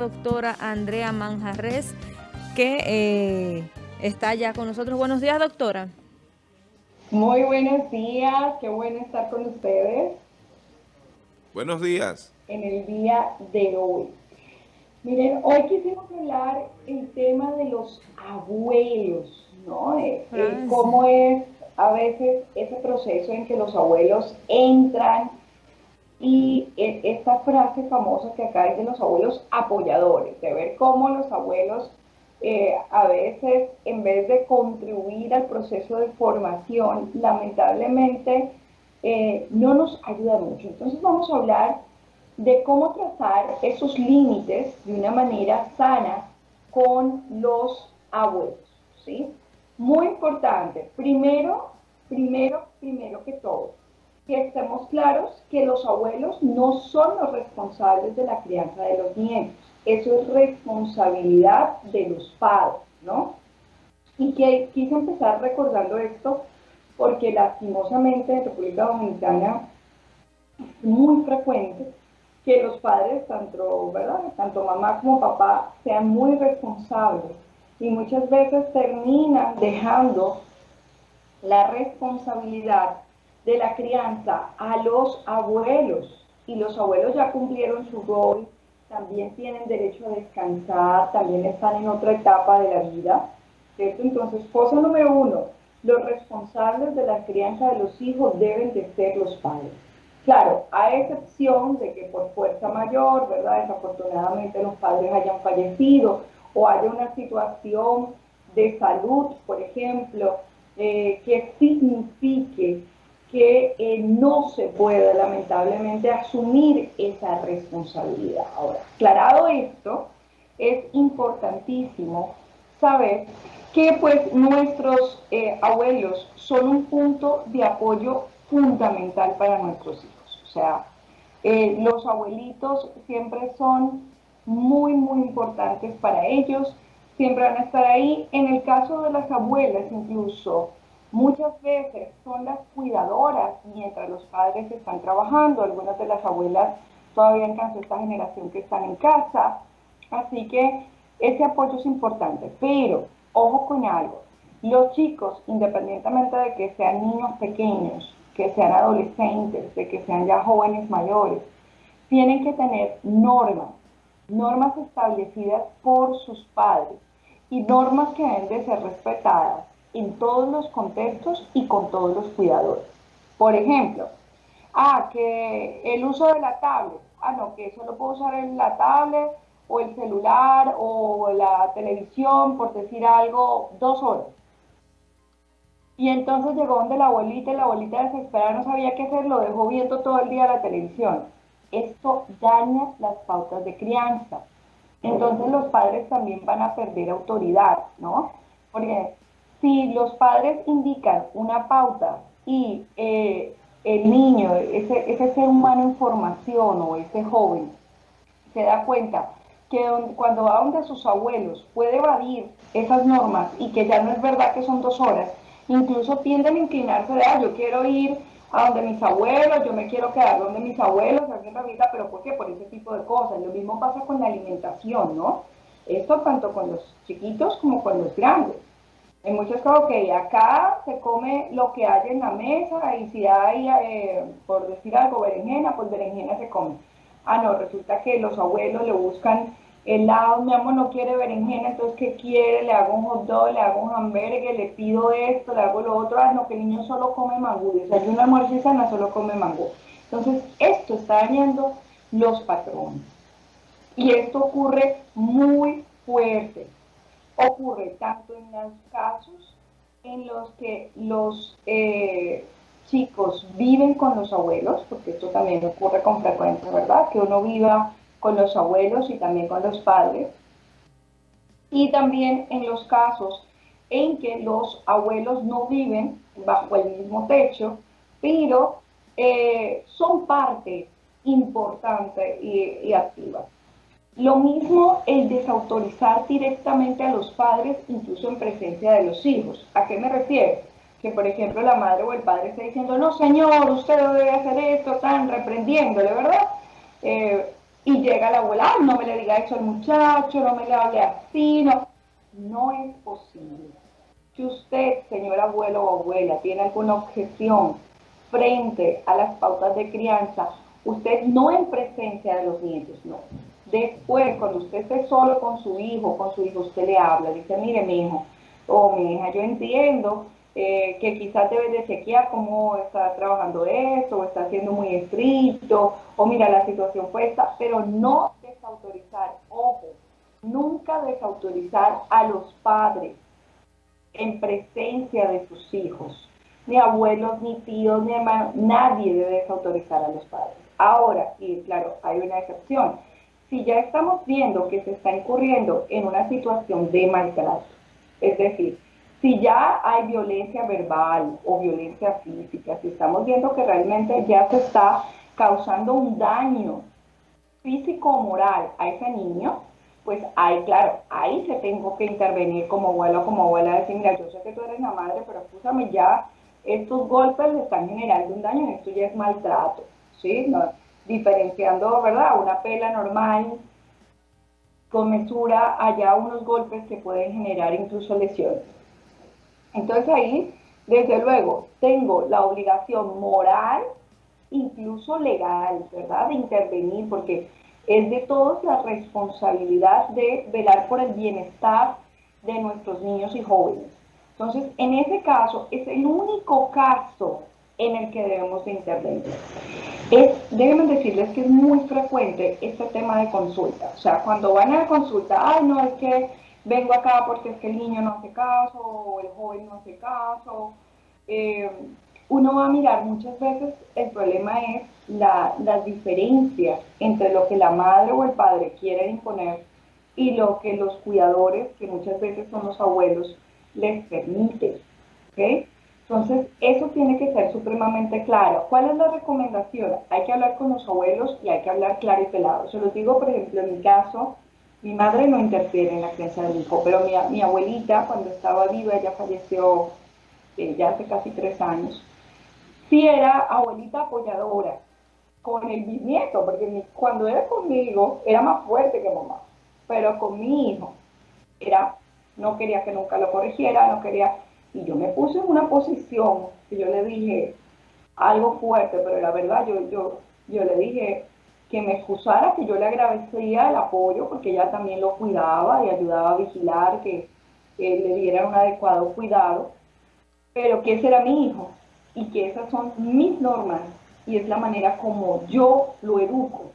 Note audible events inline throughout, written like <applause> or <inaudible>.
doctora Andrea Manjarres, que eh, está ya con nosotros. Buenos días, doctora. Muy buenos días, qué bueno estar con ustedes. Buenos días. En el día de hoy. Miren, hoy quisimos hablar el tema de los abuelos, ¿no? Eh, eh, cómo es a veces ese proceso en que los abuelos entran y e, esta frase famosa que acá hay de los abuelos apoyadores, de ver cómo los abuelos eh, a veces en vez de contribuir al proceso de formación, lamentablemente eh, no nos ayuda mucho. Entonces vamos a hablar de cómo trazar esos límites de una manera sana con los abuelos. ¿sí? Muy importante, primero, primero, primero que todo, que estemos claros que los abuelos no son los responsables de la crianza de los nietos. Eso es responsabilidad de los padres, ¿no? Y que quise empezar recordando esto porque lastimosamente en República Dominicana es muy frecuente que los padres, tanto, ¿verdad? tanto mamá como papá, sean muy responsables y muchas veces terminan dejando la responsabilidad de la crianza a los abuelos y los abuelos ya cumplieron su rol, también tienen derecho a descansar, también están en otra etapa de la vida, ¿cierto? Entonces, cosa número uno, los responsables de la crianza de los hijos deben de ser los padres. Claro, a excepción de que por fuerza mayor, ¿verdad? Desafortunadamente los padres hayan fallecido o haya una situación de salud, por ejemplo, eh, que signifique que eh, no se puede lamentablemente asumir esa responsabilidad. Ahora, aclarado esto, es importantísimo saber que pues nuestros eh, abuelos son un punto de apoyo fundamental para nuestros hijos. O sea, eh, los abuelitos siempre son muy, muy importantes para ellos, siempre van a estar ahí. En el caso de las abuelas incluso, Muchas veces son las cuidadoras mientras los padres están trabajando, algunas de las abuelas todavía alcanzó esta generación que están en casa, así que ese apoyo es importante, pero ojo con algo, los chicos, independientemente de que sean niños pequeños, que sean adolescentes, de que sean ya jóvenes mayores, tienen que tener normas, normas establecidas por sus padres. Y normas que deben de ser respetadas en todos los contextos y con todos los cuidadores. Por ejemplo, ah, que el uso de la tablet, ah, no, que solo puedo usar en la tablet o el celular o la televisión, por decir algo, dos horas. Y entonces llegó donde la abuelita y la abuelita desesperada no sabía qué hacer, lo dejó viendo todo el día la televisión. Esto daña las pautas de crianza. Entonces los padres también van a perder autoridad, ¿no? Porque si los padres indican una pauta y eh, el niño, ese, ese ser humano en formación o ese joven, se da cuenta que cuando va donde sus abuelos puede evadir esas normas y que ya no es verdad que son dos horas, incluso tienden a inclinarse de, ah, yo quiero ir a donde mis abuelos, yo me quiero quedar donde mis abuelos, la vida, pero ¿por qué? Por ese tipo de cosas. Lo mismo pasa con la alimentación, ¿no? Esto tanto con los chiquitos como con los grandes. En muchos casos, que acá se come lo que hay en la mesa y si hay, eh, por decir algo, berenjena, pues berenjena se come. Ah, no, resulta que los abuelos le buscan helado, mi amor no quiere berenjena, entonces ¿qué quiere? Le hago un hot dog, le hago un hamburgues, le pido esto, le hago lo otro, ah, no, que el niño solo come mangú, desayuno, almuerzo y cena, solo come mangú. Entonces, esto está dañando los patrones. Y esto ocurre muy fuerte ocurre tanto en los casos en los que los eh, chicos viven con los abuelos, porque esto también ocurre con frecuencia, ¿verdad? Que uno viva con los abuelos y también con los padres. Y también en los casos en que los abuelos no viven bajo el mismo techo, pero eh, son parte importante y activa. Lo mismo el desautorizar directamente a los padres, incluso en presencia de los hijos. ¿A qué me refiero? Que, por ejemplo, la madre o el padre está diciendo, no, señor, usted debe hacer esto, están reprendiéndole, ¿verdad? Eh, Y llega la abuela, no me le diga eso al muchacho, no me le hable así, no. No es posible. Si usted, señor abuelo o abuela, tiene alguna objeción frente a las pautas de crianza, usted no en presencia de los nietos, no. Después, cuando usted esté solo con su hijo, con su hijo, usted le habla, dice, mire mi hijo o mi hija, yo entiendo eh, que quizás debe de chequear cómo está trabajando esto, o está siendo muy estricto, o mira, la situación fue esta, pero no desautorizar, ojo, nunca desautorizar a los padres en presencia de sus hijos, ni abuelos, ni tíos, ni hermanos, nadie debe desautorizar a los padres. Ahora, y claro, hay una excepción, si ya estamos viendo que se está incurriendo en una situación de maltrato, es decir, si ya hay violencia verbal o violencia física, si estamos viendo que realmente ya se está causando un daño físico o moral a ese niño, pues ahí, claro, ahí se tengo que intervenir como abuelo o como abuela, decir, mira, yo sé que tú eres la madre, pero escúchame, ya estos golpes le están generando un daño, esto ya es maltrato, ¿sí? Diferenciando, ¿verdad? Una pela normal, con mesura, allá unos golpes que pueden generar incluso lesiones. Entonces ahí, desde luego, tengo la obligación moral, incluso legal, ¿verdad?, de intervenir, porque es de todos la responsabilidad de velar por el bienestar de nuestros niños y jóvenes. Entonces, en ese caso, es el único caso en el que debemos de intervenir. Es, déjenme decirles que es muy frecuente este tema de consulta. O sea, cuando van a la consulta, ay, no, es que vengo acá porque es que el niño no hace caso o el joven no hace caso. Eh, uno va a mirar muchas veces, el problema es la, las diferencias entre lo que la madre o el padre quieren imponer y lo que los cuidadores, que muchas veces son los abuelos, les permiten. Entonces, eso tiene que ser supremamente claro. ¿Cuál es la recomendación? Hay que hablar con los abuelos y hay que hablar claro y pelado. Se los digo, por ejemplo, en mi caso, mi madre no interfiere en la crianza del hijo, pero mi, abuelita, cuando estaba viva, ella falleció eh, ya hace casi tres años, sí era abuelita apoyadora con el bisnieto, porque cuando era conmigo era más fuerte que mamá, pero con mi hijo era, no quería que nunca lo corrigiera, no quería, y yo me puse en una posición que yo le dije algo fuerte, pero la verdad yo, yo, yo le dije, que me excusara, que yo le agradecía el apoyo porque ella también lo cuidaba y ayudaba a vigilar que, le dieran un adecuado cuidado, pero que ese era mi hijo y que esas son mis normas y es la manera como yo lo educo.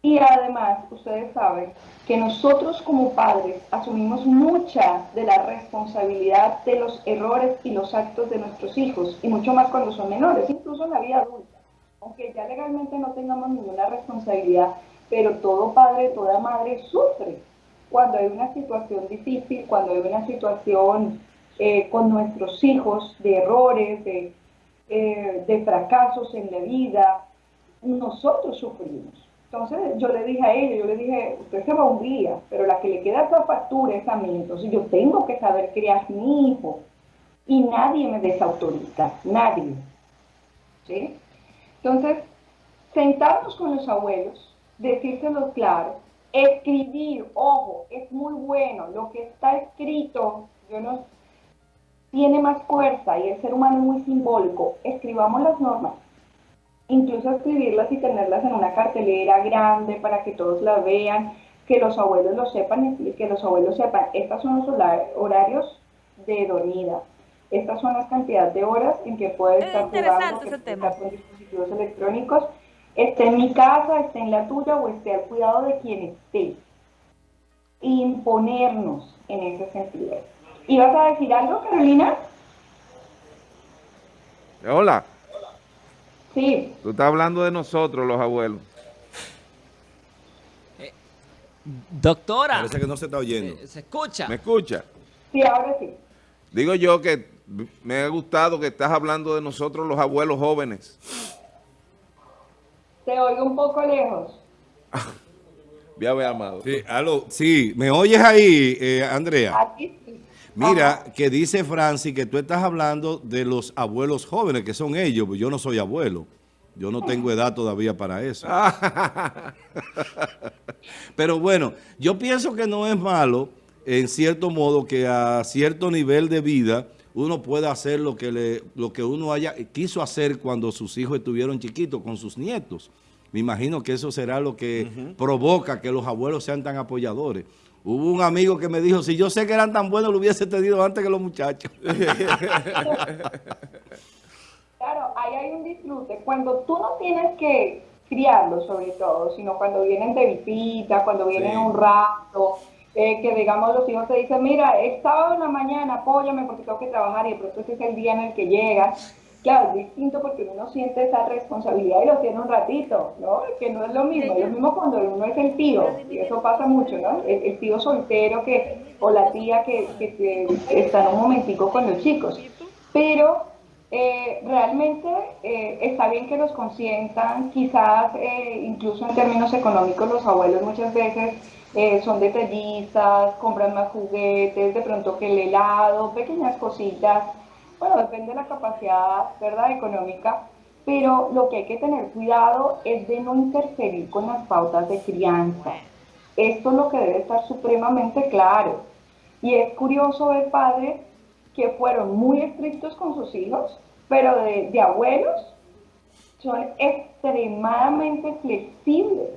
Y además, ustedes saben que nosotros como padres asumimos mucha de la responsabilidad de los errores y los actos de nuestros hijos, y mucho más cuando son menores, incluso en la vida adulta aunque ya legalmente no tengamos ninguna responsabilidad, pero todo padre, toda madre sufre cuando hay una situación difícil, cuando hay una situación eh, con nuestros hijos de errores, de, eh, de fracasos en la vida, nosotros sufrimos. Entonces yo le dije a ella, yo le dije, usted se va un día, pero la que le queda esa factura es a mí, entonces yo tengo que saber criar mi hijo y nadie me desautoriza, nadie. ¿Sí? Entonces, sentarnos con los abuelos, decírselo claro, escribir, ojo, es muy bueno, lo que está escrito, yo no, tiene más fuerza y el ser humano es muy simbólico, escribamos las normas, incluso escribirlas y tenerlas en una cartelera grande para que todos la vean, que los abuelos lo sepan y que los abuelos sepan, estos son los horarios de dormida, estas son las cantidades de horas en que puede estar jugando, que estar con dispositivos electrónicos, esté en mi casa, esté en la tuya o esté al cuidado de quien esté. Imponernos en ese sentido. ¿Y vas a decir algo, Carolina? Hola. Sí. Tú estás hablando de nosotros, los abuelos. Eh, doctora. Parece que no se está oyendo. ¿Se, ¿Se escucha? ¿Me escucha? Sí, ahora sí. Digo yo que me ha gustado que estás hablando de nosotros los abuelos jóvenes. Te oigo un poco lejos. <laughs> Ya ve, Amado. Sí, aló, sí, ¿me oyes ahí, eh, Andrea? Aquí sí. Mira, que dice Francis que tú estás hablando de los abuelos jóvenes, que son ellos, pues yo no soy abuelo. Yo no tengo edad todavía para eso. <laughs> Pero bueno, yo pienso que no es malo, en cierto modo, que a cierto nivel de vida uno pueda hacer lo que, le, lo que uno haya quiso hacer cuando sus hijos estuvieron chiquitos, con sus nietos. Me imagino que eso será lo que provoca que los abuelos sean tan apoyadores. Hubo un amigo que me dijo, si yo sé que eran tan buenos, lo hubiese tenido antes que los muchachos. <laughs> claro, ahí hay un disfrute. Cuando tú no tienes que criarlos sobre todo, sino cuando vienen de visita, cuando vienen un rato, eh, que digamos los hijos te dicen, mira, es sábado en la mañana, apóyame porque tengo que trabajar y de pronto ese es el día en el que llegas. Claro, es distinto porque uno siente esa responsabilidad y lo tiene un ratito, ¿no? Que no es lo mismo, es lo mismo cuando uno es el tío, y eso pasa mucho, ¿no? El, tío soltero que, o la tía que, que, está en un momentico con los chicos. Pero eh, realmente eh, está bien que los consientan, quizás eh, incluso en términos económicos los abuelos muchas veces son detallistas, compran más juguetes, de pronto que el helado, pequeñas cositas, bueno, depende de la capacidad ¿verdad? económica, pero lo que hay que tener cuidado es de no interferir con las pautas de crianza. Esto es lo que debe estar supremamente claro. Y es curioso ver padres que fueron muy estrictos con sus hijos, pero de, abuelos son extremadamente flexibles,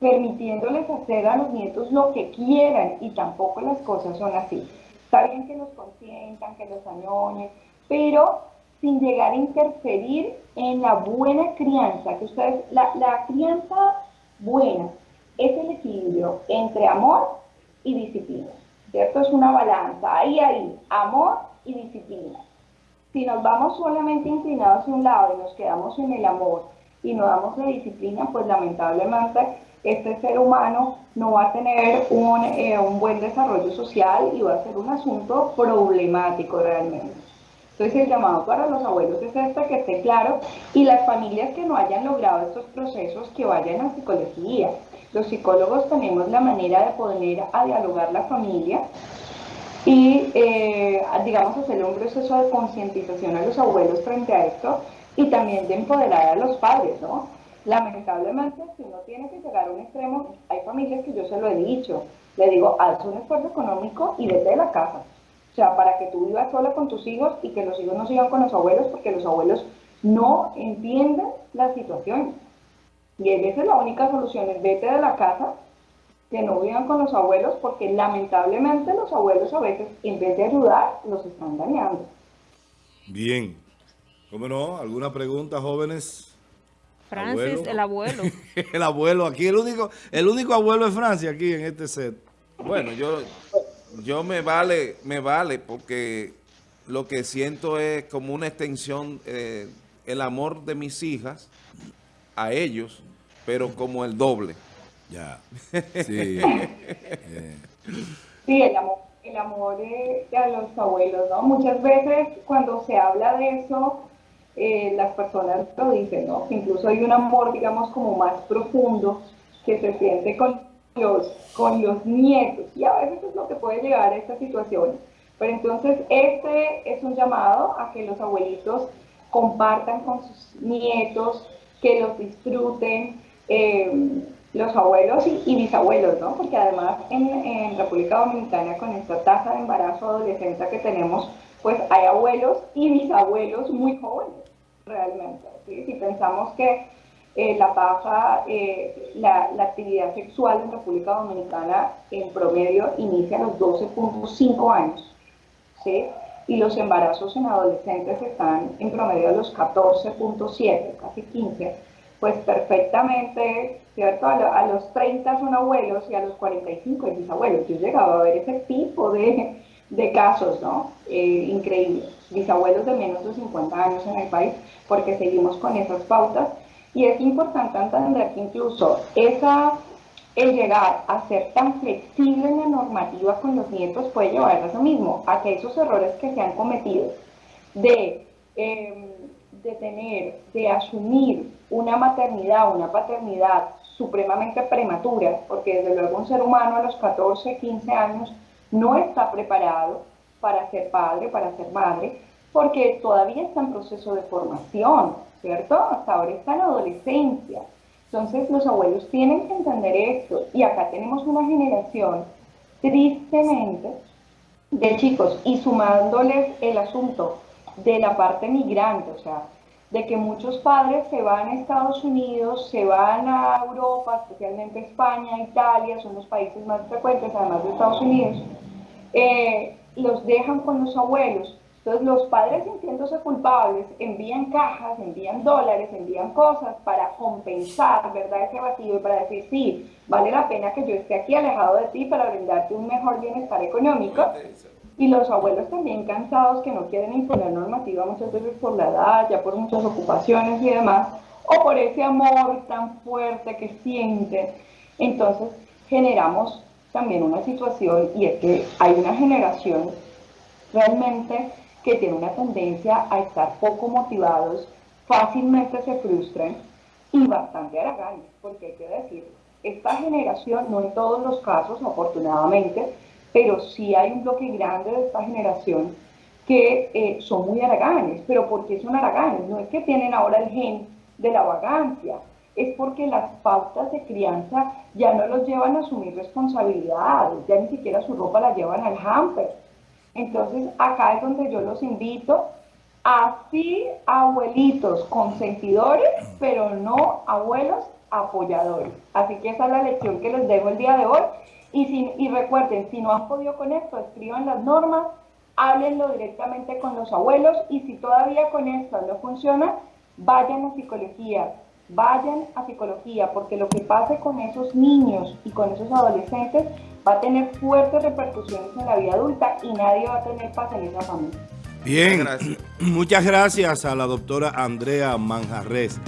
permitiéndoles hacer a los nietos lo que quieran y tampoco las cosas son así. Está bien que los consientan, que los añoñen, pero sin llegar a interferir en la buena crianza, que ustedes, la, la crianza buena es el equilibrio entre amor y disciplina, ¿cierto? Es una balanza, ahí, ahí, amor y disciplina. Si nos vamos solamente inclinados hacia un lado y nos quedamos en el amor y no damos la disciplina, pues lamentablemente este ser humano no va a tener un, eh, un buen desarrollo social y va a ser un asunto problemático realmente. Entonces el llamado para los abuelos es este, que esté claro, y las familias que no hayan logrado estos procesos, que vayan a psicología. Los psicólogos tenemos la manera de poner a dialogar la familia y, eh, digamos, hacer un proceso de concientización a los abuelos frente a esto y también de empoderar a los padres, ¿no? Lamentablemente, si uno tiene que llegar a un extremo, hay familias que yo se lo he dicho, le digo, haz un esfuerzo económico y vete de la casa o sea, para que tú vivas sola con tus hijos y que los hijos no sigan con los abuelos porque los abuelos no entienden la situación. Y esa es la única solución, es vete de la casa, que no vivan con los abuelos porque lamentablemente los abuelos a veces en vez de ayudar los están dañando. Bien. ¿Cómo no? ¿Alguna pregunta, jóvenes? Francis, el abuelo. <laughs> el abuelo, aquí el único, el único abuelo de Francia aquí en este set. Bueno, yo yo me vale, me vale porque lo que siento es como una extensión, eh, el amor de mis hijas a ellos, pero como el doble. Ya, <laughs> sí. Eh. Sí, el amor, el amor de, a los abuelos, ¿no? Muchas veces cuando se habla de eso, eh, las personas lo dicen, ¿no? Que incluso hay un amor, digamos, como más profundo que se siente con los, con los nietos y a veces es lo que puede llegar a esta situación. Pero entonces este es un llamado a que los abuelitos compartan con sus nietos, que los disfruten, eh, los abuelos y, bisabuelos, ¿no? Porque además en, en, República Dominicana con esta tasa de embarazo adolescente que tenemos, pues hay abuelos y bisabuelos muy jóvenes, realmente. Si pensamos que eh, la tasa, eh, la, actividad sexual en República Dominicana en promedio inicia a los 12.5 años, ¿sí? y los embarazos en adolescentes están en promedio a los 14.7, casi 15, pues perfectamente, ¿cierto? A, los 30 son abuelos y a los 45 es bisabuelos. Yo he llegado a ver ese tipo de, de casos, ¿no? Eh, increíbles. Bisabuelos de menos de 50 años en el país, porque seguimos con esas pautas y es importante entender que incluso esa, el llegar a ser tan flexible en la normativa con los nietos puede llevar a eso mismo, a que esos errores que se han cometido de, em, de tener, de asumir una maternidad, una paternidad supremamente prematura, porque desde luego un ser humano a los 14, 15 años no está preparado para ser padre, para ser madre, porque todavía está en proceso de formación. ¿cierto? Hasta ahora está en adolescencia. Entonces los abuelos tienen que entender esto y acá tenemos una generación, tristemente, de chicos y sumándoles el asunto de la parte migrante, o sea, de que muchos padres se van a Estados Unidos, se van a Europa, especialmente España, Italia, son los países más frecuentes, además de Estados Unidos, eh, los dejan con los abuelos. Entonces los padres sintiéndose culpables envían cajas, envían dólares, envían cosas para compensar, ¿verdad? Ese vacío y para decir, sí, vale la pena que yo esté aquí alejado de ti para brindarte un mejor bienestar económico. Y los abuelos también cansados que no quieren imponer normativa muchas veces por la edad, ya por muchas ocupaciones y demás, o por ese amor tan fuerte que sienten. Entonces generamos también una situación y es que hay una generación realmente que tiene una tendencia a estar poco motivados, fácilmente se frustran y bastante haraganes, porque hay que decir, esta generación, no en todos los casos, afortunadamente, pero sí hay un bloque grande de esta generación que eh, son muy haraganes. ¿Pero por qué son haraganes? No es que tienen ahora el gen de la vagancia, es porque las pautas de crianza ya no los llevan a asumir responsabilidades, ya ni siquiera su ropa la llevan al hamper. Entonces acá es donde yo los invito, así abuelitos consentidores, pero no abuelos apoyadores. Así que esa es la lección que les dejo el día de hoy y, si, y recuerden, si no han podido con esto, escriban las normas, háblenlo directamente con los abuelos y si todavía con esto no funciona, vayan a psicología, vayan a psicología, porque lo que pase con esos niños y con esos adolescentes va a tener fuertes repercusiones en la vida adulta y nadie va a tener paz en esa familia. Bien, <clears throat> muchas gracias a la doctora Andrea Manjarres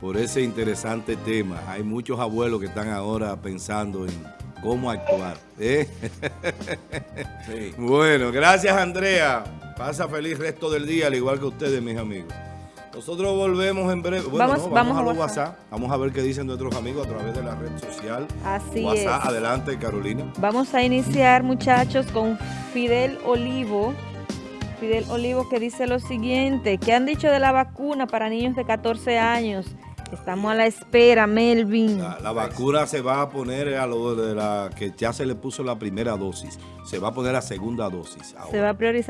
por ese interesante tema. Hay muchos abuelos que están ahora pensando en cómo actuar. ¿eh? <laughs> Bueno, gracias Andrea. Pasa feliz resto del día, al igual que ustedes, mis amigos. Nosotros volvemos en breve. Bueno, vamos, no, vamos, a, a los WhatsApp. WhatsApp. Vamos a ver qué dicen nuestros amigos a través de la red social. Así WhatsApp, es. adelante Carolina. Vamos a iniciar, muchachos, con Fidel Olivo. Fidel Olivo que dice lo siguiente, ¿qué han dicho de la vacuna para niños de 14 años? Estamos a la espera, Melvin. La, la vacuna se va a poner a lo de la que ya se le puso la primera dosis. Se va a poner la segunda dosis. Se va a priorizar